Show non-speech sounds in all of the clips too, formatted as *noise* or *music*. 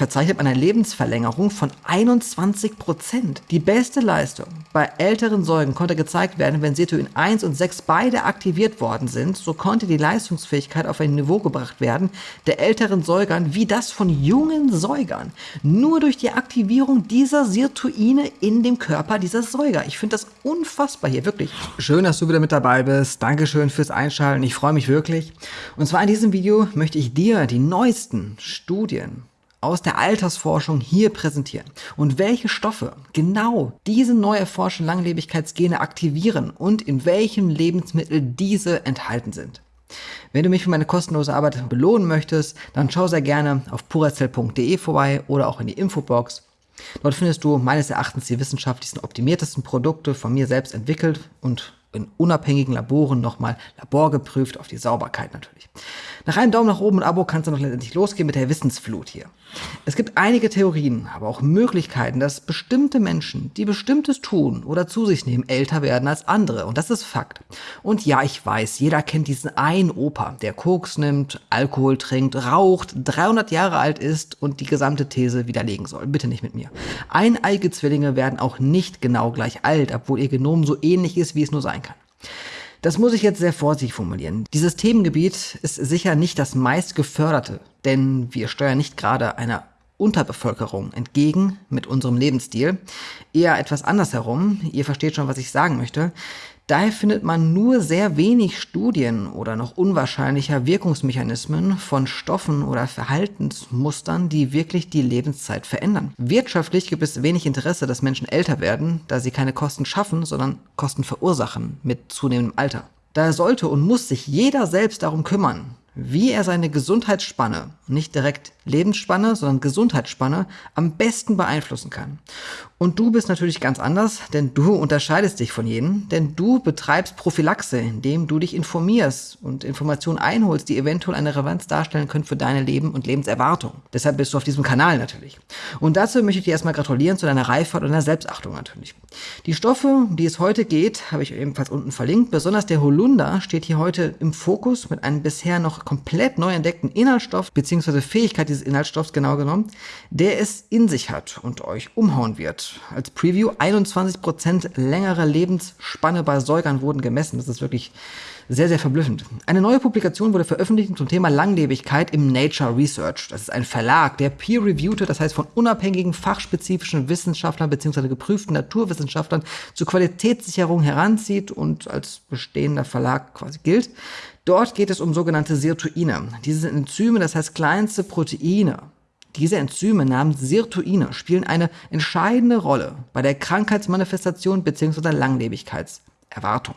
verzeichnet man eine Lebensverlängerung von 21 Prozent. Die beste Leistung bei älteren Säugen konnte gezeigt werden, wenn Sirtuin 1 und 6 beide aktiviert worden sind. So konnte die Leistungsfähigkeit auf ein Niveau gebracht werden der älteren Säugern wie das von jungen Säugern. Nur durch die Aktivierung dieser Sirtuine in dem Körper dieser Säuger. Ich finde das unfassbar hier, wirklich. Schön, dass du wieder mit dabei bist. Dankeschön fürs Einschalten. Ich freue mich wirklich. Und zwar in diesem Video möchte ich dir die neuesten Studien aus der Altersforschung hier präsentieren und welche Stoffe genau diese neu erforschten Langlebigkeitsgene aktivieren und in welchem Lebensmittel diese enthalten sind. Wenn du mich für meine kostenlose Arbeit belohnen möchtest, dann schau sehr gerne auf purazell.de vorbei oder auch in die Infobox. Dort findest du meines Erachtens die wissenschaftlichsten optimiertesten Produkte von mir selbst entwickelt und in unabhängigen Laboren nochmal laborgeprüft auf die Sauberkeit natürlich. Nach einem Daumen nach oben und Abo kannst du noch letztendlich losgehen mit der Wissensflut hier. Es gibt einige Theorien, aber auch Möglichkeiten, dass bestimmte Menschen, die bestimmtes tun oder zu sich nehmen, älter werden als andere. Und das ist Fakt. Und ja, ich weiß, jeder kennt diesen einen Opa, der Koks nimmt, Alkohol trinkt, raucht, 300 Jahre alt ist und die gesamte These widerlegen soll. Bitte nicht mit mir. Eineige Zwillinge werden auch nicht genau gleich alt, obwohl ihr Genom so ähnlich ist, wie es nur sein kann. Das muss ich jetzt sehr vorsichtig formulieren. Dieses Themengebiet ist sicher nicht das meist geförderte, denn wir steuern nicht gerade einer Unterbevölkerung entgegen mit unserem Lebensstil. Eher etwas andersherum. Ihr versteht schon, was ich sagen möchte. Daher findet man nur sehr wenig Studien oder noch unwahrscheinlicher Wirkungsmechanismen von Stoffen oder Verhaltensmustern, die wirklich die Lebenszeit verändern. Wirtschaftlich gibt es wenig Interesse, dass Menschen älter werden, da sie keine Kosten schaffen, sondern Kosten verursachen mit zunehmendem Alter. Daher sollte und muss sich jeder selbst darum kümmern, wie er seine Gesundheitsspanne, nicht direkt Lebensspanne, sondern Gesundheitsspanne, am besten beeinflussen kann. Und du bist natürlich ganz anders, denn du unterscheidest dich von jenen, denn du betreibst Prophylaxe, indem du dich informierst und Informationen einholst, die eventuell eine Relevanz darstellen können für deine Leben und Lebenserwartung. Deshalb bist du auf diesem Kanal natürlich. Und dazu möchte ich dir erstmal gratulieren zu deiner Reifheit und deiner Selbstachtung natürlich. Die Stoffe, um die es heute geht, habe ich ebenfalls unten verlinkt. Besonders der Holunder steht hier heute im Fokus mit einem bisher noch komplett neu entdeckten Inhaltsstoff bzw. Fähigkeit dieses Inhaltsstoffs genau genommen, der es in sich hat und euch umhauen wird. Als Preview 21% längere Lebensspanne bei Säugern wurden gemessen. Das ist wirklich sehr, sehr verblüffend. Eine neue Publikation wurde veröffentlicht zum Thema Langlebigkeit im Nature Research. Das ist ein Verlag, der peer-reviewte, das heißt von unabhängigen fachspezifischen Wissenschaftlern bzw. geprüften Naturwissenschaftlern zur Qualitätssicherung heranzieht und als bestehender Verlag quasi gilt. Dort geht es um sogenannte Sirtuine. Diese sind Enzyme, das heißt kleinste Proteine, diese Enzyme namens Sirtuine spielen eine entscheidende Rolle bei der Krankheitsmanifestation bzw. Langlebigkeitserwartung.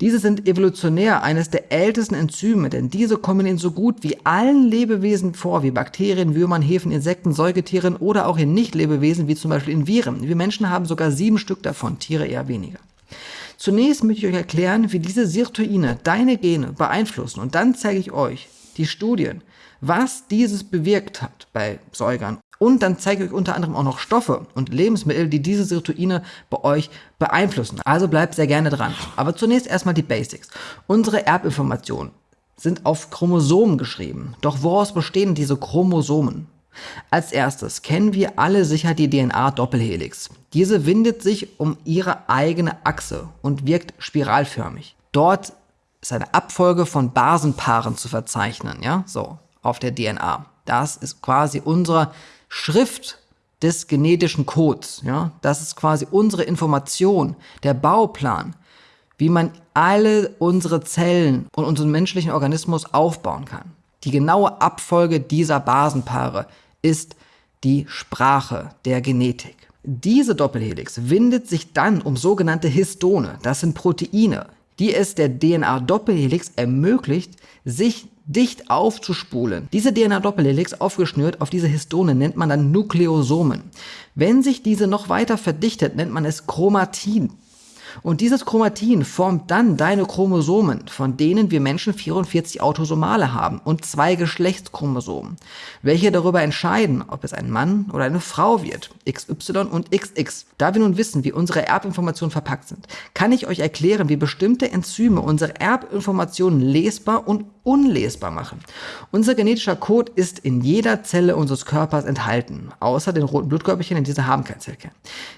Diese sind evolutionär eines der ältesten Enzyme, denn diese kommen in so gut wie allen Lebewesen vor, wie Bakterien, Würmern, Hefen, Insekten, Säugetieren oder auch in Nicht-Lebewesen, wie zum Beispiel in Viren. Wir Menschen haben sogar sieben Stück davon, Tiere eher weniger. Zunächst möchte ich euch erklären, wie diese Sirtuine deine Gene beeinflussen und dann zeige ich euch die Studien, was dieses bewirkt hat bei Säugern. Und dann zeige ich euch unter anderem auch noch Stoffe und Lebensmittel, die diese Sirtuine bei euch beeinflussen. Also bleibt sehr gerne dran. Aber zunächst erstmal die Basics. Unsere Erbinformationen sind auf Chromosomen geschrieben. Doch woraus bestehen diese Chromosomen? Als erstes kennen wir alle sicher die DNA-Doppelhelix. Diese windet sich um ihre eigene Achse und wirkt spiralförmig. Dort ist eine Abfolge von Basenpaaren zu verzeichnen, ja, so auf der DNA. Das ist quasi unsere Schrift des genetischen Codes. Ja? Das ist quasi unsere Information, der Bauplan, wie man alle unsere Zellen und unseren menschlichen Organismus aufbauen kann. Die genaue Abfolge dieser Basenpaare ist die Sprache der Genetik. Diese Doppelhelix windet sich dann um sogenannte Histone, das sind Proteine, die es der DNA-Doppelhelix ermöglicht, sich dicht aufzuspulen. Diese DNA-Doppelhelix aufgeschnürt auf diese Histone nennt man dann Nukleosomen. Wenn sich diese noch weiter verdichtet, nennt man es Chromatin. Und dieses Chromatin formt dann deine Chromosomen, von denen wir Menschen 44 Autosomale haben und zwei Geschlechtschromosomen, welche darüber entscheiden, ob es ein Mann oder eine Frau wird, XY und XX. Da wir nun wissen, wie unsere Erbinformationen verpackt sind, kann ich euch erklären, wie bestimmte Enzyme unsere Erbinformationen lesbar und unlesbar machen. Unser genetischer Code ist in jeder Zelle unseres Körpers enthalten, außer den roten Blutkörperchen in dieser haben kein Zellkern.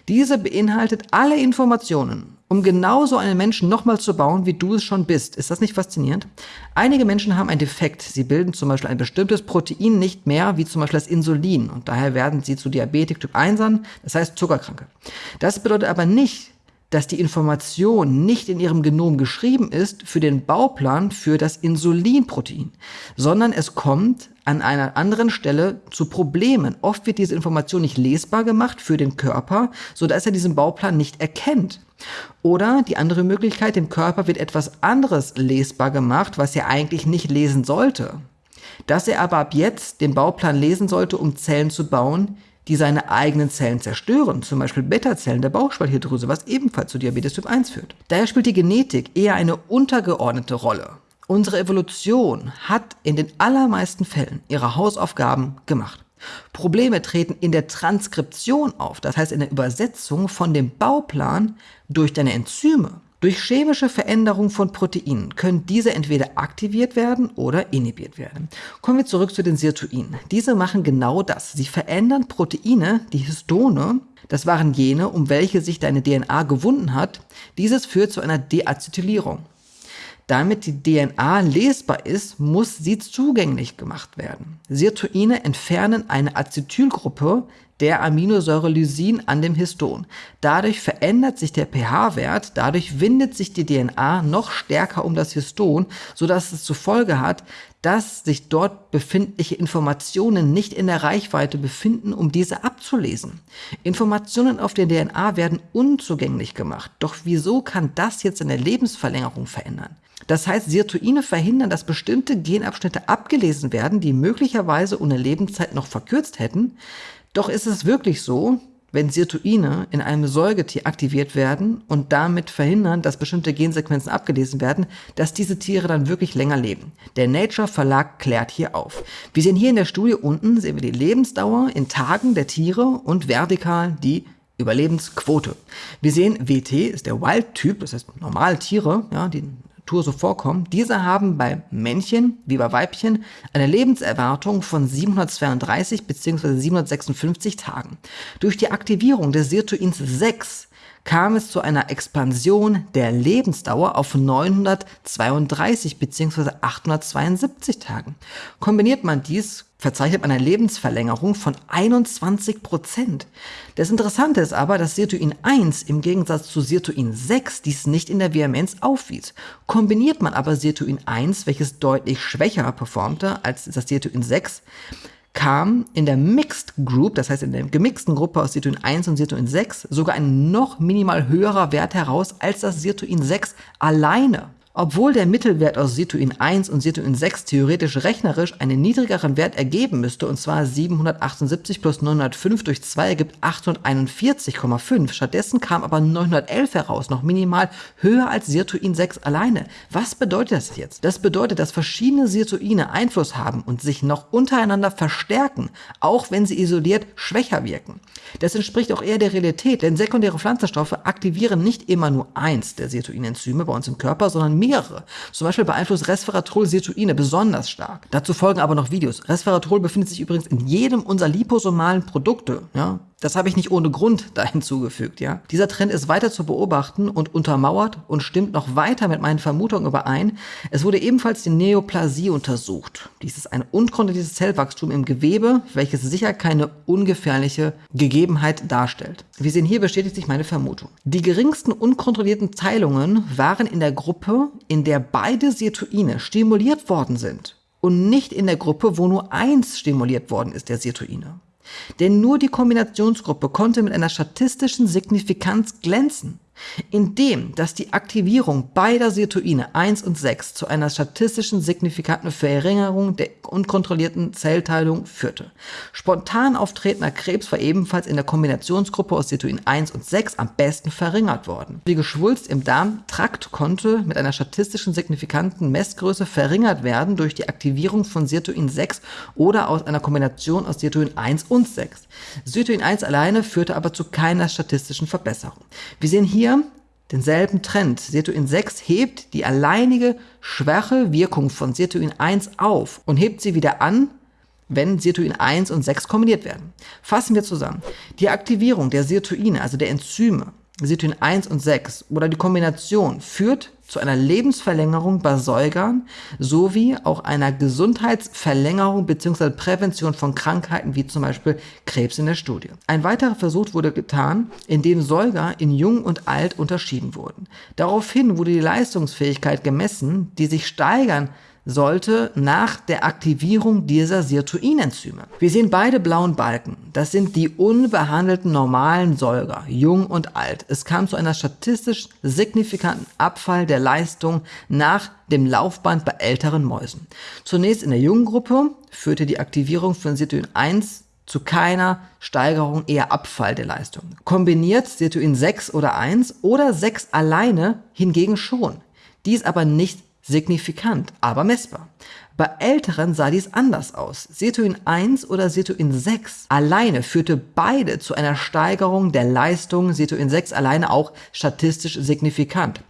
Diese beinhaltet alle Informationen, um genauso einen Menschen nochmal zu bauen, wie du es schon bist. Ist das nicht faszinierend? Einige Menschen haben einen Defekt. Sie bilden zum Beispiel ein bestimmtes Protein nicht mehr, wie zum Beispiel das Insulin. Und daher werden sie zu Diabetik Typ 1 an, das heißt Zuckerkranke. Das bedeutet aber nicht, dass die Information nicht in ihrem Genom geschrieben ist für den Bauplan für das Insulinprotein, sondern es kommt an einer anderen Stelle zu Problemen. Oft wird diese Information nicht lesbar gemacht für den Körper, so dass er diesen Bauplan nicht erkennt. Oder die andere Möglichkeit, dem Körper wird etwas anderes lesbar gemacht, was er eigentlich nicht lesen sollte. Dass er aber ab jetzt den Bauplan lesen sollte, um Zellen zu bauen, die seine eigenen Zellen zerstören, zum Beispiel Beta-Zellen der Bauchspeicheldrüse, was ebenfalls zu Diabetes Typ 1 führt. Daher spielt die Genetik eher eine untergeordnete Rolle. Unsere Evolution hat in den allermeisten Fällen ihre Hausaufgaben gemacht. Probleme treten in der Transkription auf, das heißt in der Übersetzung von dem Bauplan durch deine Enzyme. Durch chemische Veränderung von Proteinen können diese entweder aktiviert werden oder inhibiert werden. Kommen wir zurück zu den Sirtuinen. Diese machen genau das. Sie verändern Proteine, die Histone, das waren jene, um welche sich deine DNA gewunden hat. Dieses führt zu einer Deacetylierung. Damit die DNA lesbar ist, muss sie zugänglich gemacht werden. Sirtuine entfernen eine Acetylgruppe der Aminosäure Lysin an dem Histon. Dadurch verändert sich der pH-Wert, dadurch windet sich die DNA noch stärker um das Histon, sodass es zur Folge hat, dass sich dort befindliche Informationen nicht in der Reichweite befinden, um diese abzulesen. Informationen auf der DNA werden unzugänglich gemacht. Doch wieso kann das jetzt eine Lebensverlängerung verändern? Das heißt, Sirtuine verhindern, dass bestimmte Genabschnitte abgelesen werden, die möglicherweise ohne Lebenszeit noch verkürzt hätten. Doch ist es wirklich so, wenn Sirtuine in einem Säugetier aktiviert werden und damit verhindern, dass bestimmte Gensequenzen abgelesen werden, dass diese Tiere dann wirklich länger leben. Der Nature Verlag klärt hier auf. Wir sehen hier in der Studie unten, sehen wir die Lebensdauer in Tagen der Tiere und vertikal die Überlebensquote. Wir sehen, WT ist der Wild-Typ, das heißt normale Tiere, ja, die Natur so vorkommen, diese haben bei Männchen wie bei Weibchen eine Lebenserwartung von 732 bzw. 756 Tagen. Durch die Aktivierung des Sirtuins 6 kam es zu einer Expansion der Lebensdauer auf 932 bzw. 872 Tagen. Kombiniert man dies, verzeichnet man eine Lebensverlängerung von 21 Prozent. Das Interessante ist aber, dass Sirtuin 1 im Gegensatz zu Sirtuin 6 dies nicht in der Vehemenz aufwies. Kombiniert man aber Sirtuin 1, welches deutlich schwächer performte als das Sirtuin 6, kam in der Mixed Group, das heißt in der gemixten Gruppe aus Sirtuin 1 und Sirtuin 6, sogar ein noch minimal höherer Wert heraus als das Sirtuin 6 alleine. Obwohl der Mittelwert aus Sirtuin 1 und Sirtuin 6 theoretisch rechnerisch einen niedrigeren Wert ergeben müsste, und zwar 778 plus 905 durch 2 ergibt 841,5. Stattdessen kam aber 911 heraus, noch minimal höher als Sirtuin 6 alleine. Was bedeutet das jetzt? Das bedeutet, dass verschiedene Sirtuine Einfluss haben und sich noch untereinander verstärken, auch wenn sie isoliert schwächer wirken. Das entspricht auch eher der Realität, denn sekundäre Pflanzenstoffe aktivieren nicht immer nur eins der Sirtuinenzyme bei uns im Körper, sondern mehrere. Zum Beispiel beeinflusst Resveratrol Sirtuine besonders stark. Dazu folgen aber noch Videos. Resveratrol befindet sich übrigens in jedem unserer liposomalen Produkte. Ja? Das habe ich nicht ohne Grund da *laughs* hinzugefügt, ja. Dieser Trend ist weiter zu beobachten und untermauert und stimmt noch weiter mit meinen Vermutungen überein. Es wurde ebenfalls die Neoplasie untersucht. Dies ist ein unkontrolliertes Zellwachstum im Gewebe, welches sicher keine ungefährliche Gegebenheit darstellt. Wir sehen hier bestätigt sich meine Vermutung. Die geringsten unkontrollierten Teilungen waren in der Gruppe, in der beide Sirtuine stimuliert worden sind und nicht in der Gruppe, wo nur eins stimuliert worden ist, der Sirtuine. Denn nur die Kombinationsgruppe konnte mit einer statistischen Signifikanz glänzen. Indem, dass die Aktivierung beider Sirtuine 1 und 6 zu einer statistischen signifikanten Verringerung der unkontrollierten Zellteilung führte. Spontan auftretender Krebs war ebenfalls in der Kombinationsgruppe aus Sirtuin 1 und 6 am besten verringert worden. Die Geschwulst im Darmtrakt konnte mit einer statistischen signifikanten Messgröße verringert werden durch die Aktivierung von Sirtuin 6 oder aus einer Kombination aus Sirtuin 1 und 6. Sirtuin 1 alleine führte aber zu keiner statistischen Verbesserung. Wir sehen hier denselben Trend. Sirtuin 6 hebt die alleinige schwache Wirkung von Sirtuin 1 auf und hebt sie wieder an, wenn Sirtuin 1 und 6 kombiniert werden. Fassen wir zusammen. Die Aktivierung der Sirtuine, also der Enzyme, Sirtuin 1 und 6 oder die Kombination führt zu einer Lebensverlängerung bei Säugern sowie auch einer Gesundheitsverlängerung bzw. Prävention von Krankheiten wie zum Beispiel Krebs in der Studie. Ein weiterer Versuch wurde getan, in dem Säuger in Jung und Alt unterschieden wurden. Daraufhin wurde die Leistungsfähigkeit gemessen, die sich steigern sollte nach der Aktivierung dieser Sirtuinenzyme. Wir sehen beide blauen Balken. Das sind die unbehandelten normalen Säuger, jung und alt. Es kam zu einer statistisch signifikanten Abfall der Leistung nach dem Laufband bei älteren Mäusen. Zunächst in der jungen Gruppe führte die Aktivierung von Sirtuin 1 zu keiner Steigerung, eher Abfall der Leistung. Kombiniert Sirtuin 6 oder 1 oder 6 alleine hingegen schon. Dies aber nicht signifikant, aber messbar. Bei älteren sah dies anders aus. Sirtuin 1 oder Sirtuin 6 alleine führte beide zu einer Steigerung der Leistung, Sirtuin 6 alleine auch statistisch signifikant.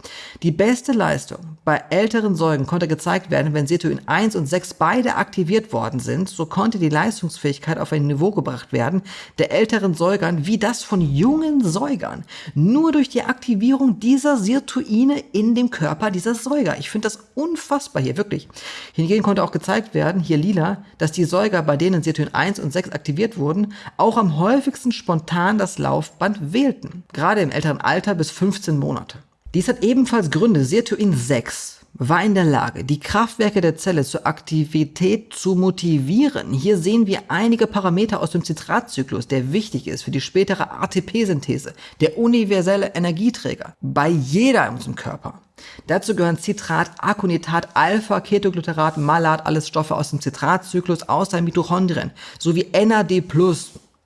Die beste Leistung bei älteren Säugen konnte gezeigt werden, wenn Sirtuin 1 und 6 beide aktiviert worden sind, so konnte die Leistungsfähigkeit auf ein Niveau gebracht werden der älteren Säugern wie das von jungen Säugern. Nur durch die Aktivierung dieser Sirtuine in dem Körper dieser Säuger. Ich finde das unfassbar hier, wirklich. Hingegen konnte konnte auch gezeigt werden, hier lila, dass die Säuger, bei denen Sirtuin 1 und 6 aktiviert wurden, auch am häufigsten spontan das Laufband wählten, gerade im älteren Alter bis 15 Monate. Dies hat ebenfalls Gründe. Sirtuin 6 war in der Lage, die Kraftwerke der Zelle zur Aktivität zu motivieren. Hier sehen wir einige Parameter aus dem Zitratzyklus, der wichtig ist für die spätere ATP-Synthese, der universelle Energieträger, bei jeder in unserem Körper. Dazu gehören Citrat, Aconitat, Alpha, Ketogluterat, Malat, alles Stoffe aus dem Zitratzyklus, aus den Mitochondrien, sowie NAD+,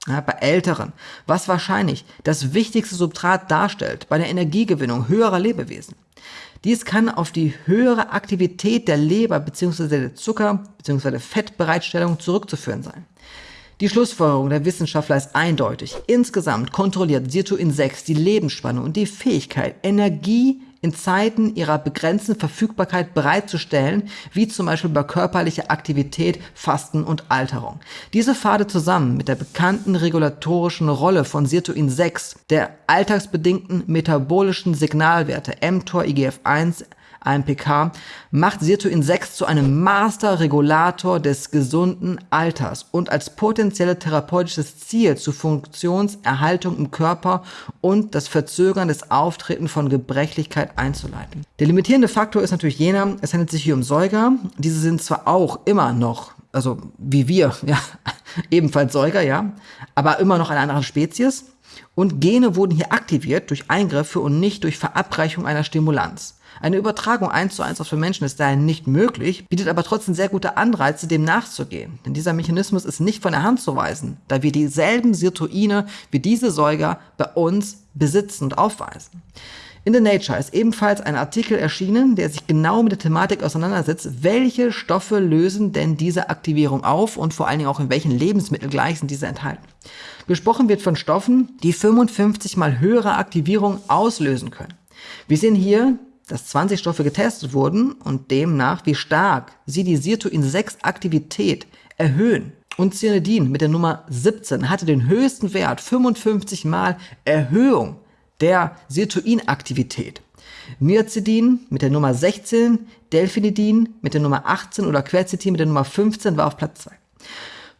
ja, bei Älteren, was wahrscheinlich das wichtigste Substrat darstellt bei der Energiegewinnung höherer Lebewesen. Dies kann auf die höhere Aktivität der Leber bzw. der Zucker- bzw. Fettbereitstellung zurückzuführen sein. Die Schlussfolgerung der Wissenschaftler ist eindeutig. Insgesamt kontrolliert Sirtuin 6 die Lebensspanne und die Fähigkeit, Energie in Zeiten ihrer begrenzten Verfügbarkeit bereitzustellen, wie zum Beispiel bei körperlicher Aktivität, Fasten und Alterung. Diese Pfade zusammen mit der bekannten regulatorischen Rolle von Sirtuin 6, der alltagsbedingten metabolischen Signalwerte mTOR, IGF-1, AMPK, macht Sirtuin 6 zu einem Master-Regulator des gesunden Alters und als potenzielle therapeutisches Ziel zur Funktionserhaltung im Körper und das Verzögern des Auftreten von Gebrechlichkeit einzuleiten. Der limitierende Faktor ist natürlich jener, es handelt sich hier um Säuger. Diese sind zwar auch immer noch, also wie wir, *laughs* ja, ebenfalls Säuger, ja, aber immer noch eine andere Spezies. Und Gene wurden hier aktiviert durch Eingriffe und nicht durch Verabreichung einer Stimulanz. Eine Übertragung eins zu eins auf den Menschen ist daher nicht möglich, bietet aber trotzdem sehr gute Anreize, dem nachzugehen. Denn dieser Mechanismus ist nicht von der Hand zu weisen, da wir dieselben Sirtuine wie diese Säuger bei uns besitzen und aufweisen. In The Nature ist ebenfalls ein Artikel erschienen, der sich genau mit der Thematik auseinandersetzt, welche Stoffe lösen denn diese Aktivierung auf und vor allen Dingen auch in welchen Lebensmitteln gleich sind diese enthalten. Gesprochen wird von Stoffen, die 55 mal höhere Aktivierung auslösen können. Wir sehen hier dass 20 Stoffe getestet wurden und demnach, wie stark sie die Sirtuin-6-Aktivität erhöhen. Und Cyanidin mit der Nummer 17 hatte den höchsten Wert, 55 mal Erhöhung der Sirtuin-Aktivität. Myazidin mit der Nummer 16, Delphinidin mit der Nummer 18 oder Quercetin mit der Nummer 15 war auf Platz 2.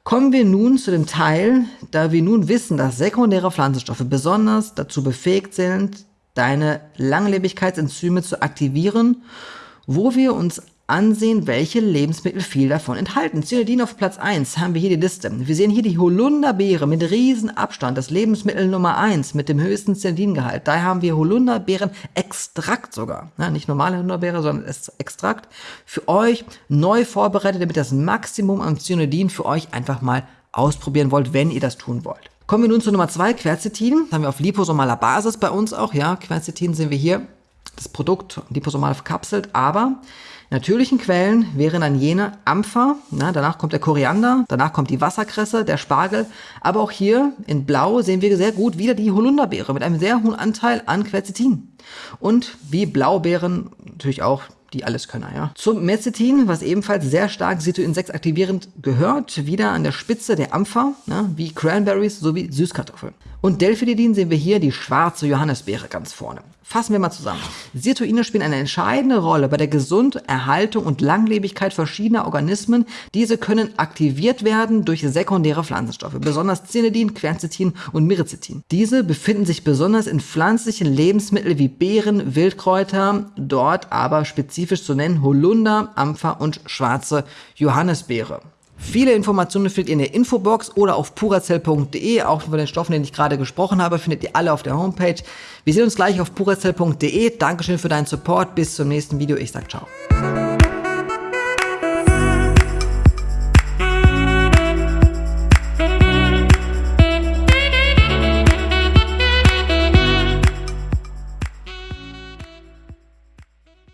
Kommen wir nun zu dem Teil, da wir nun wissen, dass sekundäre Pflanzenstoffe besonders dazu befähigt sind, deine Langlebigkeitsenzyme zu aktivieren, wo wir uns ansehen, welche Lebensmittel viel davon enthalten. Cyanidin auf Platz 1 haben wir hier die Liste. Wir sehen hier die Holunderbeere mit riesen Abstand, das Lebensmittel Nummer 1 mit dem höchsten Cyanidingehalt. Da haben wir Holunderbeeren-Extrakt sogar. Ja, nicht normale Holunderbeere, sondern Extrakt. Für euch neu vorbereitet, damit das Maximum an Cyanidin für euch einfach mal ausprobieren wollt, wenn ihr das tun wollt. Kommen wir nun zu Nummer 2, Quercetin. Das haben wir auf liposomaler Basis bei uns auch. Ja, Quercetin sehen wir hier das Produkt liposomal verkapselt, aber natürlichen Quellen wären dann jene Ampfer, na, danach kommt der Koriander, danach kommt die Wasserkresse, der Spargel, aber auch hier in Blau sehen wir sehr gut wieder die Holunderbeere mit einem sehr hohen Anteil an Quercetin. Und wie Blaubeeren natürlich auch die Alleskönner, ja. Zum Mecetin, was ebenfalls sehr stark Cetoin-6 aktivierend gehört, wieder an der Spitze der Ampfer, ja, wie Cranberries sowie Süßkartoffeln. Und Delphididin sehen wir hier die schwarze Johannisbeere ganz vorne. Fassen wir mal zusammen. Sirtuine spielen eine entscheidende Rolle bei der Gesunderhaltung und Langlebigkeit verschiedener Organismen. Diese können aktiviert werden durch sekundäre Pflanzenstoffe, besonders Cyanidin, Quercetin und Myricetin. Diese befinden sich besonders in pflanzlichen Lebensmitteln wie Beeren, Wildkräuter, dort aber spezifisch zu nennen Holunder, Ampfer und schwarze Johannisbeere. Viele Informationen findet ihr in der Infobox oder auf purazell.de. Auch von den Stoffen, denen ich gerade gesprochen habe, findet ihr alle auf der Homepage. Wir sehen uns gleich auf purazell.de. Dankeschön für deinen Support. Bis zum nächsten Video. Ich sag ciao.